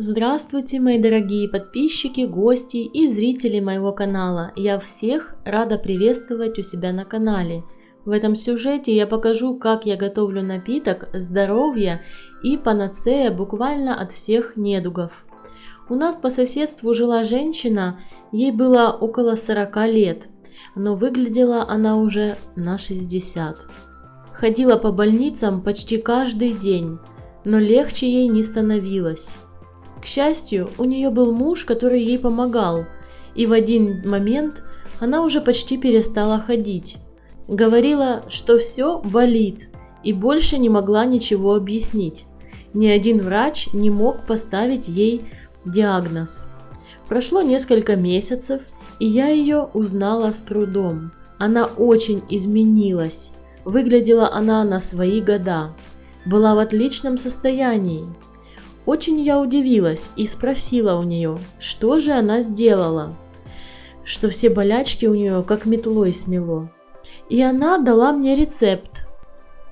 Здравствуйте, мои дорогие подписчики, гости и зрители моего канала. Я всех рада приветствовать у себя на канале. В этом сюжете я покажу, как я готовлю напиток здоровья и панацея буквально от всех недугов. У нас по соседству жила женщина, ей было около 40 лет, но выглядела она уже на 60. Ходила по больницам почти каждый день, но легче ей не становилось. Счастью, у нее был муж, который ей помогал, и в один момент она уже почти перестала ходить. Говорила, что все болит, и больше не могла ничего объяснить. Ни один врач не мог поставить ей диагноз. Прошло несколько месяцев, и я ее узнала с трудом. Она очень изменилась. Выглядела она на свои года. Была в отличном состоянии. Очень я удивилась и спросила у нее, что же она сделала, что все болячки у нее как метлой смело. И она дала мне рецепт.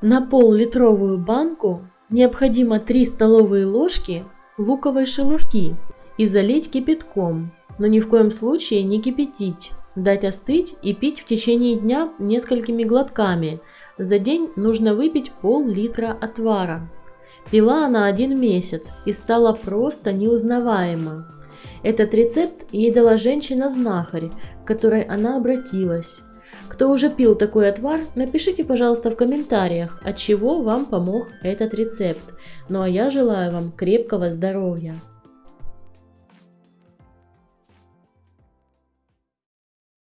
На пол-литровую банку необходимо 3 столовые ложки луковой шелухи и залить кипятком, но ни в коем случае не кипятить, дать остыть и пить в течение дня несколькими глотками. За день нужно выпить пол-литра отвара. Пила она один месяц и стала просто неузнаваема. Этот рецепт ей дала женщина-знахарь, к которой она обратилась. Кто уже пил такой отвар, напишите, пожалуйста, в комментариях, от чего вам помог этот рецепт. Ну а я желаю вам крепкого здоровья.